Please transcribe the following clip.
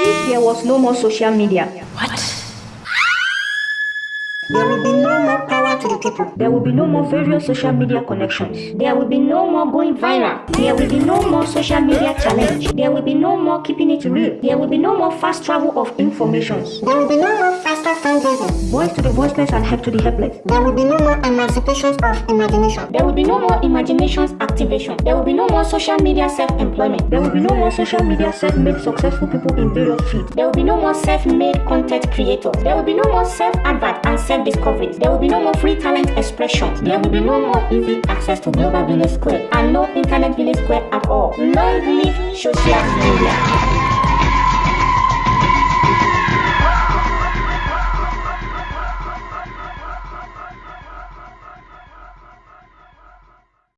If there was no more social media, What? There will be no more power to the people. there will be no more various social media connections. There will be no more going viral. There will be no more social media challenge. There will be no more keeping it real. There will be no more fast travel of informations. There will be no more faster fundraising. Voice to the voiceless and help to the helpless. There will be no more emancipations of imagination. There will be no more imaginations activation. There will be no more social media self-employment. There will be no more social media self-made successful people in various fields. There will be no more self-made content creators. There will be no more self-advert and self-discoveries. There will be no more free talent expression. There will be no more easy access to Global Village Square and no Internet Village Square at all. Long live social media.